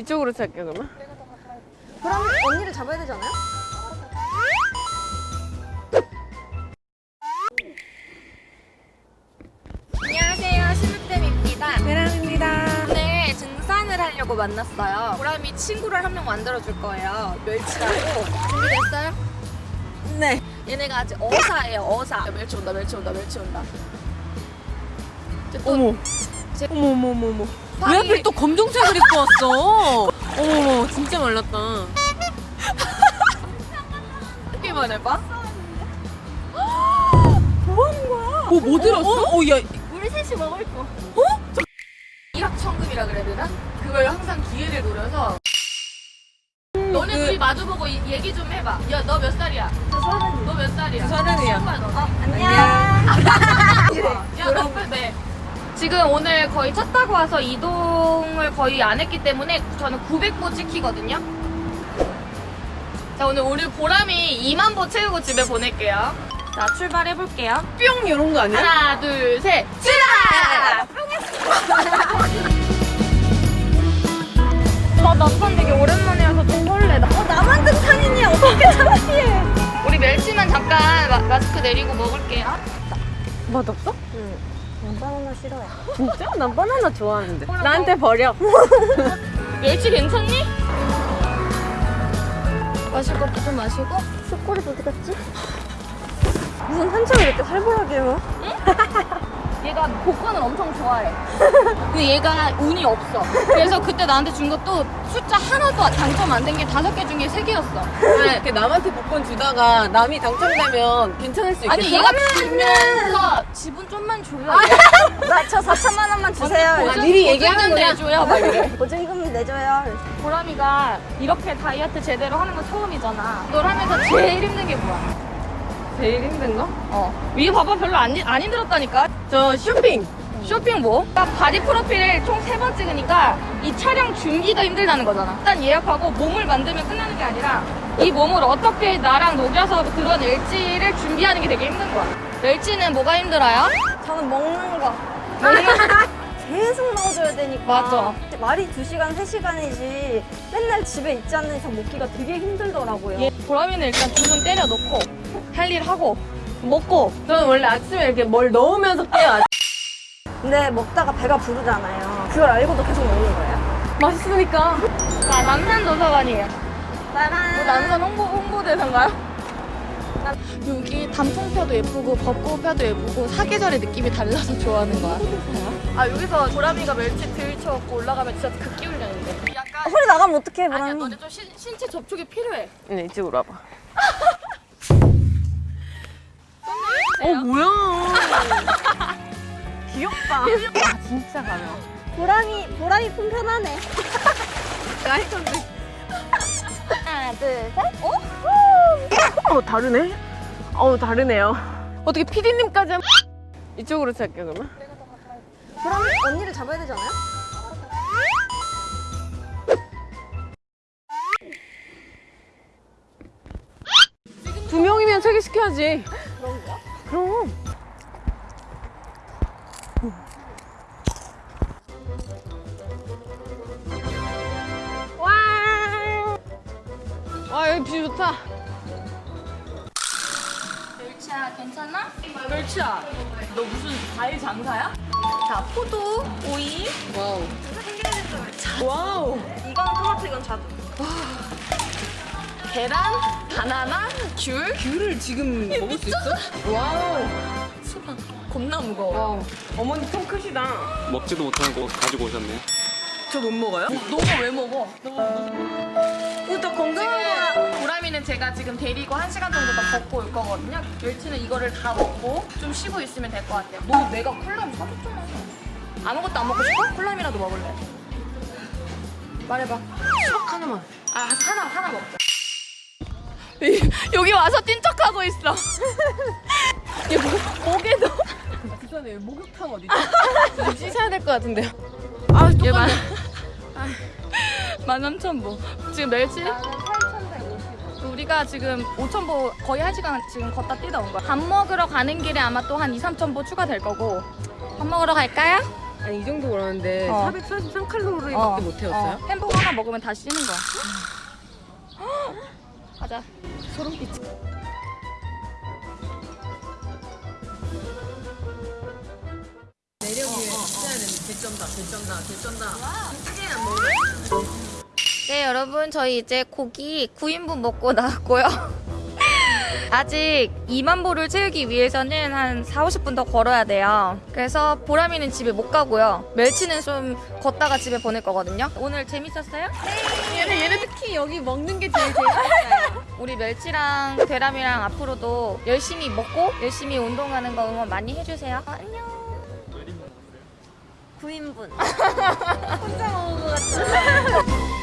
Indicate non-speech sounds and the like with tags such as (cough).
이쪽으로 살게 그러면? 그럼 언니를 잡아야 되지 않아요? 안녕하세요 신우템입니다 베란입니다. 오늘 등산을 하려고 만났어요 보람이 친구를 한 명 만들어줄 거예요 멸치라고 준비됐어요? 네. 얘네가 아직 어사예요 어사 멸치 온다 멸치 온다 멸치 온다 어머. 제- 어머 어머 어머 어머. 왜 하필 또 검정색을 입고 왔어? (laughs) 어머 진짜 말랐다. 이렇게만 해봐 (gasps) 뭐, 뭐 들었어? 어, 어, 야. 우리 셋이 먹을 거 어? 일확천금이라 그래야 되나? 그걸 항상 기회를 노려서 너네 그- 둘이 마주보고 이- 얘기 좀 해봐 야 너 몇 살이야? 저 서른 너몇 살이야? 서른이야. 오빠 너 안녕. 야, (laughs) 너 빨리 내. 지금 오늘 거의 차 타고 와서 이동을 거의 안 했기 때문에 저는 900보 찍히거든요. 자, 오늘 우리 보람이 2만 보 채우고 집에 보낼게요. 자, 출발해볼게요. 뿅 이런 거 아니야? 하나, 둘, 셋, 출발! 나 (laughs) 남산 되게 오랜만에 와서 좀 설레다. 어, 나만 등산이니 어떻게 창피해. 우리 멸치만 잠깐 마, 마스크 내리고 먹을게요. 맛없어? 응. 난 바나나 싫어해. 진짜? 난 바나나 좋아하는데. 나한테 버려. (laughs) 멸치 괜찮니? 마실 것도 좀 마시고. 숯꼬리 어디 갔지? 무슨 한참을 이렇게 살벌하게 해요? 얘가 복권을 엄청 좋아해. (laughs) 근데 얘가 운이 없어. 그래서 그때 나한테 준 것도 숫자 하나도 당첨 안 된 게 다섯 개 중에 세 개였어. 왜? 이렇게 남한테 복권 주다가 남이 당첨되면 괜찮을 수 있겠어? 아니 얘가 주면서 지분 좀만 줘요. 나저 4천만 원만 주세요. 아, 미리 얘기하는 거야? 내줘요. 막 이래. 보증금 내줘요. 보람이가 이렇게 다이어트 제대로 하는 건 처음이잖아. 널 하면서 제일 힘든 게 뭐야? 제일 힘든 거? 어. 이게 봐봐 별로 안, 힘- 안 힘들었다니까. 저 쇼핑. 쇼핑 뭐? 그러니까 바디 프로필을 총 세 번 찍으니까 이 촬영 준비가 힘들다는 거잖아. 일단 예약하고 몸을 만들면 끝나는 게 아니라 이 몸을 어떻게 나랑 녹여서 드러낼지를 준비하는 게 되게 힘든 거야. 멸치는 뭐가 힘들어요? 저는 먹는 거. (laughs) 계속 넣어줘야 되니까. 맞아. 말이 2시간, 3시간이지 맨날 집에 있지 않는 이상 먹기가 되게 힘들더라고요. 얘 보람이는 일단 주문 때려 넣고 할 일 하고 먹고 저는 원래 아침에 이렇게 뭘 넣으면서 깨요. 근데 먹다가 배가 부르잖아요. 그걸 알고도 계속 먹는 거예요? 맛있으니까. 자 남산 도서관이에요. 짜란. 뭐 남산 홍보 홍보대사인가요? 여기 단풍펴도 예쁘고 벚꽃펴도 예쁘고 사계절의 느낌이 달라서 좋아하는 거야. 아 여기서 보람이가 멸치 들쳐갖고 올라가면 진짜 극기 훈련인데. 약간 소리 나가면 어떡해, 아니야 보람이. 너네 좀 신, 신체 접촉이 필요해. 네, 이쪽으로 와봐. (laughs) 어, 뭐야. (laughs) 귀엽다. 아, 진짜 가벼워. 보람이, 보람이 품 편하네. 깔끔해. 하나, 둘, 셋. 어? 어, 다르네? 어, 다르네요. 어떻게 피디님까지 한... 이쪽으로 살게, 그러면? 보람이 언니를 잡아야 되지 않아요? 두 명이면 세개 시켜야지. 그런 거야? 그럼. view 좋다. 멸치야 괜찮아? 멸치야 너 무슨 과일 장사야? 자 포도, 오이, wow. wow. 이건 토마토, 이건 자두. 계란, 바나나, 귤, 귤을 지금 먹을 수 있어? wow. 수박 겁나 무거워. wow. 어머니 통 크시다. 먹지도 못하는 거 가지고 오셨네요. 저 못 먹어요? 너가 왜 먹어? 이거 건강한 거야. 보람이는 제가 지금 데리고 한 시간 정도 더 걷고 올 거거든요. 멸치는 이거를 다 먹고 좀 쉬고 있으면 될 것 같아요. 너 내가 컵라면 사줬잖아. 아무것도 안 먹고 싶어? 콜라이라도 먹을래? 말해봐. 수박 하나만. 아 하나 하나 먹자. (laughs) 여기 와서 뛴 척하고 있어. (laughs) 얘 목, 목에도. 부산에 목욕탕 어디 있지? (laughs) 좀 씻어야 될 것 같은데요. 아, 얘 만. 똑같네. 만 삼천 보. 지금 멸치? 우리가 지금 5천 보 거의 한 시간 지금 걷다 뛰다 온 거야. 밥 먹으러 가는 길에 아마 또 한 2, 3천 보 추가될 거고. 밥 먹으러 갈까요? 아니 이 정도 그러는데 어. 443칼로리밖에 어. 못 태웠어요? 어, 햄버거 하나 먹으면 다 씻는 거야. (gasps) 가자. 소름 끼치. 매력이 있어야 되는 개쩐다 개쩐다 개쩐다 네, 여러분, 저희 이제 고기 9인분 먹고 (laughs) 나왔고요. 아직 2만 보를 채우기 위해서는 한 4, 50분 더 걸어야 돼요. 그래서 보람이는 집에 못 가고요. 멸치는 좀 걷다가 집에 보낼 거거든요. 오늘 재밌었어요? 얘는 얘는 특히 여기 먹는 게 제일 (laughs) 재밌어요 우리 멸치랑 베람이랑 앞으로도 열심히 먹고 열심히 운동하는 거 응원 많이 해주세요. 안녕. 9인분. (laughs) 혼자 먹은 것 같아.